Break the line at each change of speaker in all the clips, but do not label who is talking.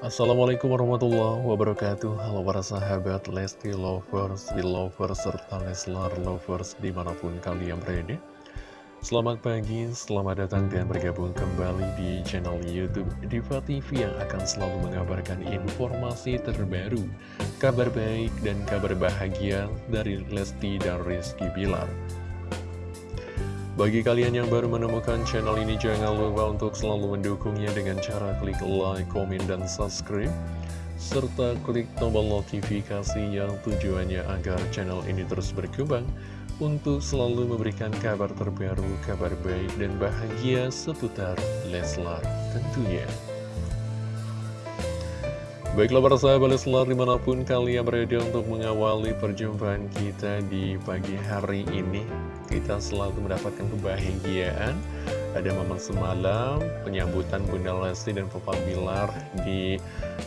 Assalamualaikum warahmatullahi wabarakatuh. Halo para sahabat Lesti Lovers, Belovers, serta Leslar Lovers di mana pun kalian berada. Selamat pagi, selamat datang dan bergabung kembali di channel Youtube Diva TV yang akan selalu mengabarkan informasi terbaru Kabar baik dan kabar bahagia dari Lesti dan Rizky Bilar bagi kalian yang baru menemukan channel ini, jangan lupa untuk selalu mendukungnya dengan cara klik like, komen, dan subscribe. Serta klik tombol notifikasi yang tujuannya agar channel ini terus berkembang untuk selalu memberikan kabar terbaru, kabar baik, dan bahagia seputar Leslar tentunya. Baiklah para sahabat Leslar di mana pun kalian berada untuk mengawali perjumpaan kita di pagi hari ini Kita selalu mendapatkan kebahagiaan. Ada momen semalam penyambutan Bunda Lesti dan Papa Bilar di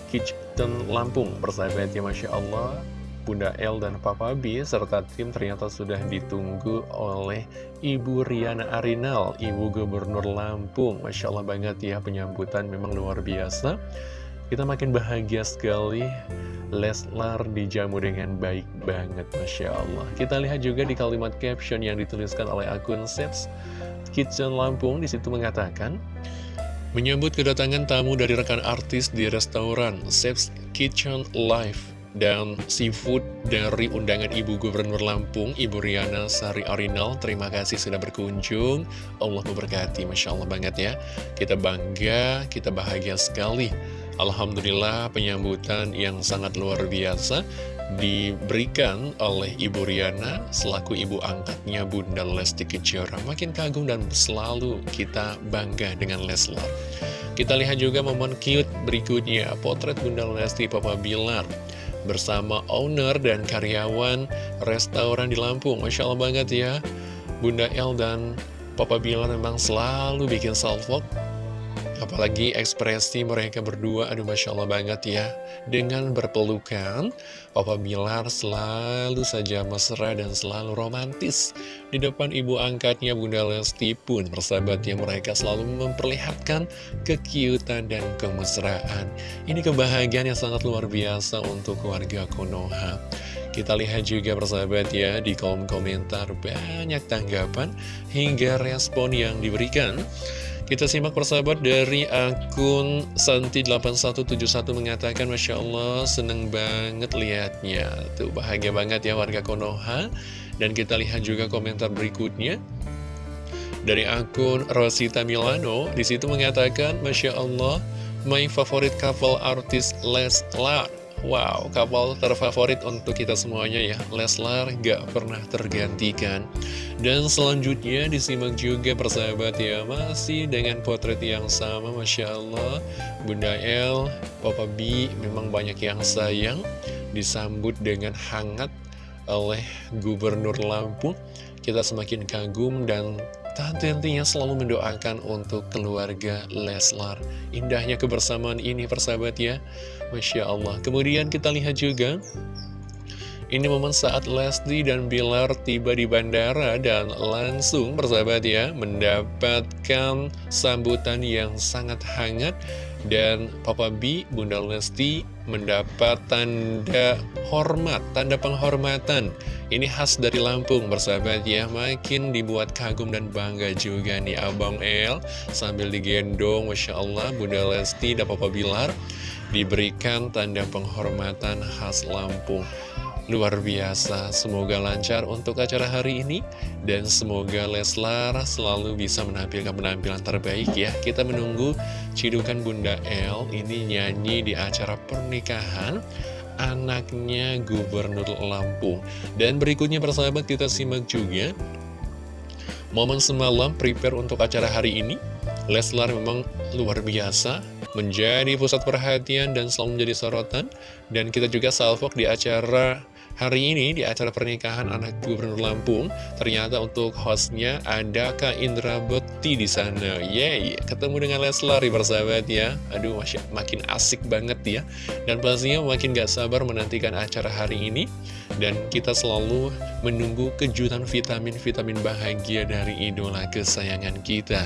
Kitchen Lampung. Persahabat ya Masya Allah Bunda El dan Papa B serta tim ternyata sudah ditunggu oleh Ibu Riana Arinal, Ibu Gubernur Lampung. Masya Allah banget ya penyambutan memang luar biasa kita makin bahagia sekali Leslar dijamu dengan baik banget Masya Allah Kita lihat juga di kalimat caption yang dituliskan oleh akun Seps Kitchen Lampung di situ mengatakan Menyambut kedatangan tamu dari rekan artis di restoran Seps Kitchen Live dan seafood dari undangan Ibu Gubernur Lampung, Ibu Riana Sari Arinal. Terima kasih sudah berkunjung. Allah memberkati, Masya Allah banget ya. Kita bangga, kita bahagia sekali Alhamdulillah penyambutan yang sangat luar biasa diberikan oleh Ibu Riana selaku ibu angkatnya Bunda Lesti Kejora. Makin kagum dan selalu kita bangga dengan Leslar. Kita lihat juga momen cute berikutnya, potret Bunda Lesti Papa Bilar bersama owner dan karyawan restoran di Lampung. Masya Allah banget ya, Bunda El dan Papa Bilar memang selalu bikin salvok Apalagi ekspresi mereka berdua, aduh Masya Allah banget ya. Dengan berpelukan, Papa Bilar selalu saja mesra dan selalu romantis. Di depan ibu angkatnya Bunda Lesti pun persahabatnya mereka selalu memperlihatkan kekiutan dan kemesraan. Ini kebahagiaan yang sangat luar biasa untuk keluarga Konoha. Kita lihat juga persahabat ya di kolom komentar banyak tanggapan hingga respon yang diberikan. Kita simak persahabat dari akun Santi8171 mengatakan Masya Allah seneng banget liatnya. Tuh bahagia banget ya warga Konoha. Dan kita lihat juga komentar berikutnya. Dari akun Rosita Milano Di situ mengatakan Masya Allah My favorite couple artist Leslar Wow, kapal terfavorit untuk kita semuanya ya. Leslar gak pernah tergantikan. Dan selanjutnya disimak juga persahabat ya Masih dengan potret yang sama Masya Allah. Bunda El, Papa B memang banyak yang sayang Disambut dengan hangat oleh Gubernur Lampung Kita semakin kagum dan Tentunya selalu mendoakan untuk keluarga Leslar. Indahnya kebersamaan ini persahabat ya. Masya Allah. Kemudian kita lihat juga Ini momen saat Lesti dan Bilar tiba di bandara Dan langsung persahabat ya Mendapatkan sambutan yang sangat hangat. Dan Papa B, Bunda Lesti mendapat tanda hormat, tanda penghormatan ini khas dari Lampung, bersahabat ya. Makin dibuat kagum dan bangga juga nih Abang El. Sambil digendong, Masya Allah, Bunda Lesti dan Papa Bilar diberikan tanda penghormatan khas Lampung. Luar biasa, semoga lancar untuk acara hari ini Dan semoga Leslar selalu bisa menampilkan penampilan terbaik ya Kita menunggu cidukan Bunda El ini nyanyi di acara pernikahan anaknya Gubernur Lampung. Dan berikutnya persahabat kita simak juga momen semalam prepare untuk acara hari ini. Leslar memang luar biasa, menjadi pusat perhatian dan selalu menjadi sorotan. Dan kita juga salvok di acara Hari ini di acara pernikahan anak Gubernur Lampung, ternyata untuk hostnya ada Kak Indra Bekti di sana. Yeay, ketemu dengan Leslar persahabat ya. Aduh, masya, makin asik banget ya. Dan pastinya makin gak sabar menantikan acara hari ini. Dan kita selalu menunggu kejutan vitamin-vitamin bahagia dari idola kesayangan kita.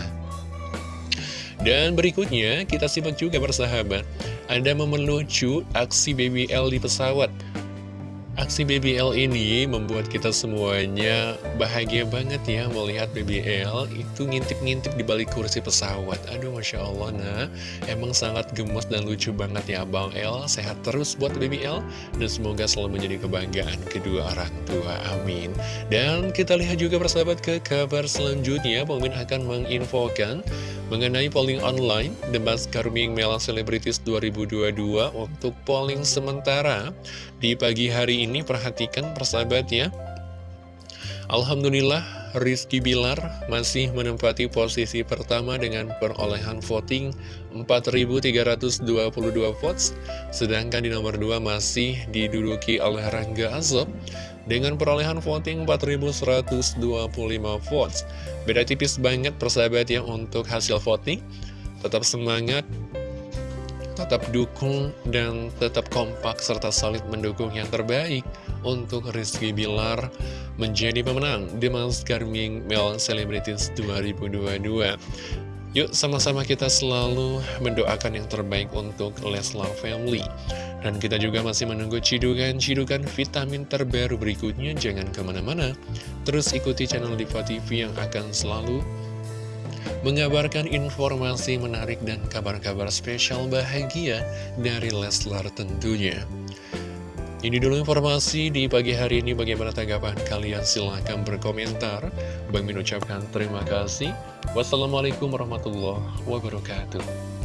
Dan berikutnya kita simak juga bersahabat Ada momen lucu aksi BBL di pesawat Aksi BBL ini membuat kita semuanya bahagia banget ya melihat BBL itu ngintip-ngintip di balik kursi pesawat. Aduh Masya Allah nah, emang sangat gemes dan lucu banget ya Bang El. Sehat terus buat BBL dan semoga selalu menjadi kebanggaan kedua orang tua. Amin. Dan kita lihat juga persahabat ke kabar selanjutnya. Min akan menginfokan mengenai polling online The Mask Carming Mela Celebrities 2022 untuk polling sementara di pagi hari ini perhatikan persahabat ya Alhamdulillah Rizky Bilar masih menempati posisi pertama dengan perolehan voting 4.322 votes Sedangkan di nomor 2 masih diduduki oleh Rangga Azob dengan perolehan voting 4.125 votes Beda tipis banget persahabat ya untuk hasil voting Tetap semangat tetap dukung dan tetap kompak serta solid mendukung yang terbaik untuk Rizky Bilar menjadi pemenang di Mas Carming Mel Celebrities 2022. Yuk sama-sama kita selalu mendoakan yang terbaik untuk Leslar Family. Dan kita juga masih menunggu cidukan-cidukan vitamin terbaru berikutnya. Jangan ke mana-mana, terus ikuti channel Diva TV yang akan selalu mengabarkan informasi menarik dan kabar-kabar spesial bahagia dari Leslar tentunya. Ini dulu informasi di pagi hari ini bagaimana tanggapan kalian silahkan berkomentar. Bang Min ucapkan terima kasih. Wassalamualaikum warahmatullahi wabarakatuh.